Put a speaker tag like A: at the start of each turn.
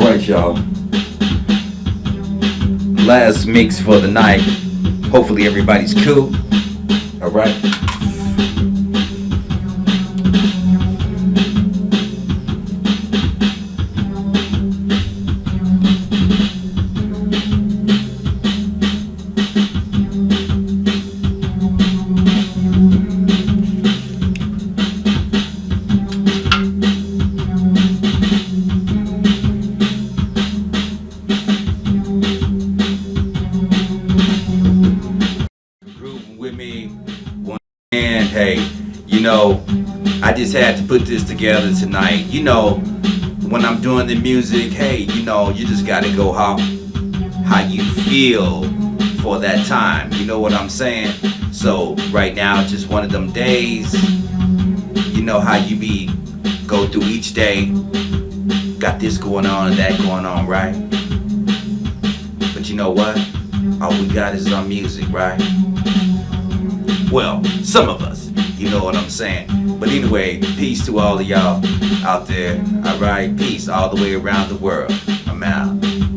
A: Alright y'all. Last mix for the night. Hopefully everybody's cool. Alright. Hey, you know, I just had to put this together tonight. You know, when I'm doing the music, hey, you know, you just gotta go how how you feel for that time. You know what I'm saying? So right now, just one of them days. You know how you be go through each day. Got this going on and that going on, right? But you know what? All we got is our music, right? Well, some of us, you know what I'm saying. But anyway, peace to all of y'all out there. Alright, peace all the way around the world. I'm out.